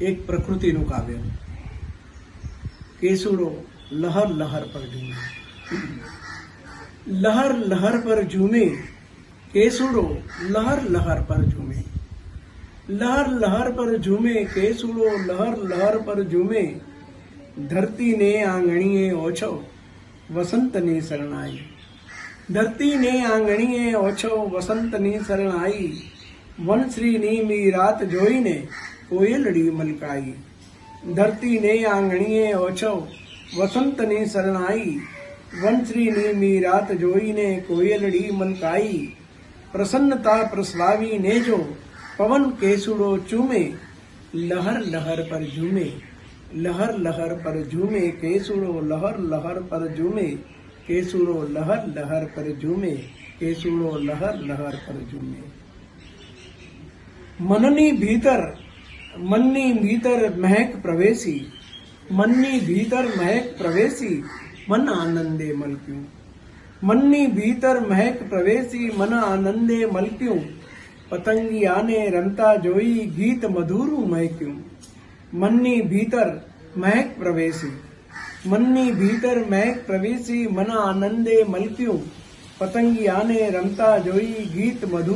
એક પ્રકૃતિનું કાવ્ય કેસુડો લહર લહર પર ઝૂમે લહર લહર પર ઝૂમે કેસુડો લહર લહર પર ઝૂમે લહર લહર પર ઝૂમે કેસુડો લહર લહર પર ઝૂમે ધરતીને આંગણીએ ઓછો વસંતની શરણાઈ ધરતીને આંગણીએ ઓછો વસંતની શરણાઈ વનશ્રીની મી રાત જોઈને કોયલડી મલકાઈ ધરતીને આંગણીએ ઓછો વસંતની શરણાઈ વનશ્રીની મી રાત જોઈને કોયલડી મલકાઈ પ્રસન્નતા પ્રસલાવીને જો પવન કેસુડો ચૂમે લહર લહર પર ઝૂમે લહર લહર પર ઝૂમે કેસુડો લહર લહર પર ઝૂમે કેસુડો લહર લહર પર ઝૂમે કેસુડો લહર લહર પર ઝૂમે મનની ભીતર मन्नी भीतर महक प्रवेशी, मन्नी भीतर महक प्रवेशी, मन आनंदे मल क्यों? मन्नी भीतर महक प्रवेशी, मन आनंदे मल क्यों? पतंगी आने रमता जोई, गीत मधुर मह क्यों? मन्नी भीतर महक प्रवेशी, मन्नी भीतर महक प्रवेशी, मन आनंदे मल क्यों? पतंगी आने रमता जोई, गीत मधुर